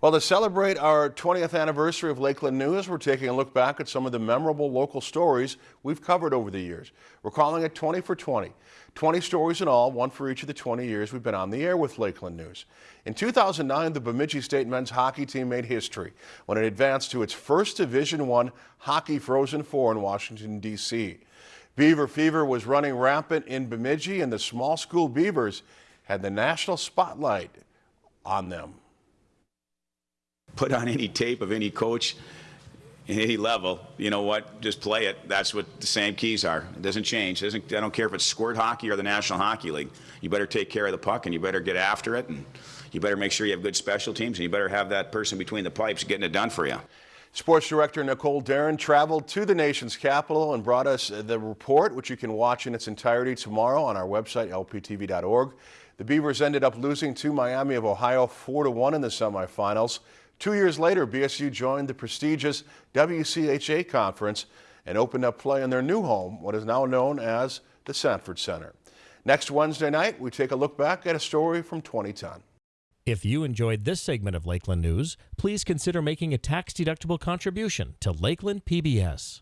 Well, to celebrate our 20th anniversary of Lakeland News, we're taking a look back at some of the memorable local stories we've covered over the years. We're calling it 20 for 20. 20 stories in all, one for each of the 20 years we've been on the air with Lakeland News. In 2009, the Bemidji State men's hockey team made history when it advanced to its first Division I Hockey Frozen Four in Washington, D.C. Beaver fever was running rampant in Bemidji, and the small school Beavers had the national spotlight on them put on any tape of any coach in any level, you know what, just play it. That's what the same keys are. It doesn't change. It doesn't, I don't care if it's squirt hockey or the National Hockey League. You better take care of the puck and you better get after it and you better make sure you have good special teams and you better have that person between the pipes getting it done for you. Sports Director Nicole Darren traveled to the nation's capital and brought us the report, which you can watch in its entirety tomorrow on our website, lptv.org. The Beavers ended up losing to Miami of Ohio 4-1 in the semifinals. Two years later, BSU joined the prestigious WCHA conference and opened up play in their new home, what is now known as the Sanford Center. Next Wednesday night, we take a look back at a story from 2010. If you enjoyed this segment of Lakeland News, please consider making a tax-deductible contribution to Lakeland PBS.